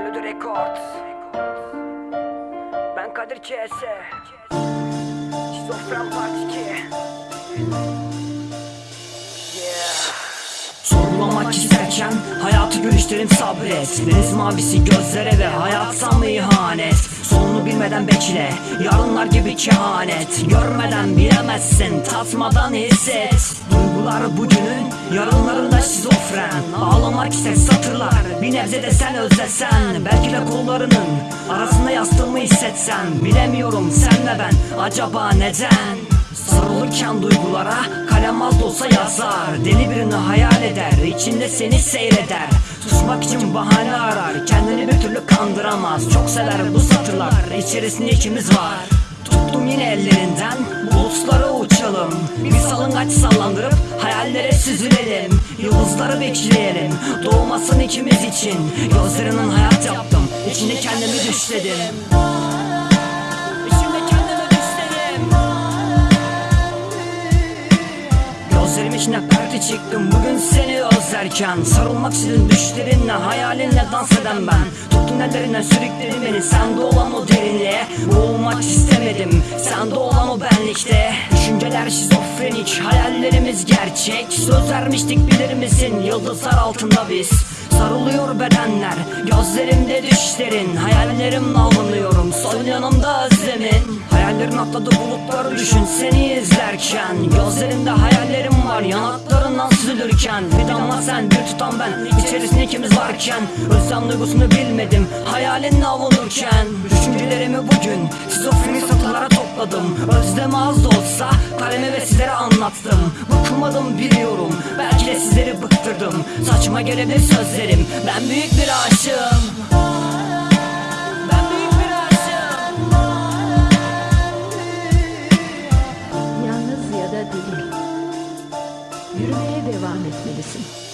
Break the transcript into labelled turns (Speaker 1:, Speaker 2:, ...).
Speaker 1: Melody Records. Ben Kadir CS Şizofren Part 2 Yeah. Sorgulamak isterken hayatı görüşlerin sabret. Deniz mavisi gözlere ve hayat sanma ihanet. Sonunu bilmeden bekle yarınlar gibi kehanet. Görmeden bilemezsin tatmadan hisset. Duygular bugünün yarınlarında şizofren Ağlamak ister satırlar. Bir nebze de sen özlesen Belki de kollarının arasında yastığımı hissetsen. Bilemiyorum sen ve ben acaba neden? Sarılırken duygulara kalem az olsa yazar. Deli birini hayal eder içinde seni seyreder. Susmak için bahane arar kendini bir türlü kandıramaz. Çok sever bu satırlar içerisinde ikimiz var. Tuttum yine ellerinden bulutlara uçalım Bir salıngaç sallandırıp hayallere süzülelim. Yıldızları bekleyelim doğmasın ikimiz için. Gözlerinin hayat yaptım içinde kendimi düşledim. Gözlerim içine perde çıktım bugün seni özlerken. Sarılmak istedim düşlerinle hayalinle dans eden ben. Tuttun ellerinden sürükledin beni. Sende olan o derinliğe Boğulmak istemedim Düşünceler şizofrenik hayallerimiz gerçek. Söz vermiştik bilir misin yıldızlar altında biz. Sarılıyor bedenler. Gözlerimde düşlerin. Hayallerimle avlanıyorum Sol yanımda özlemin Hayallerin atladı bulutları düşün seni izlerken. Gözlerimde hayallerim var Yanaklarından süzülürken. Bir damla sen bir tutan ben. İçerisinde ikimiz varken. Özlem duygusunu bilmedim Hayalinle avunurken. Düşüncelerimi anlattım Bıkmadım biliyorum. Belki de sizleri bıktırdım. Saçma gelebilir sözlerim. Ben büyük bir aşığım. Ben büyük bir aşığım.
Speaker 2: Yalnız ya da deli. Yürümeye devam etmelisin.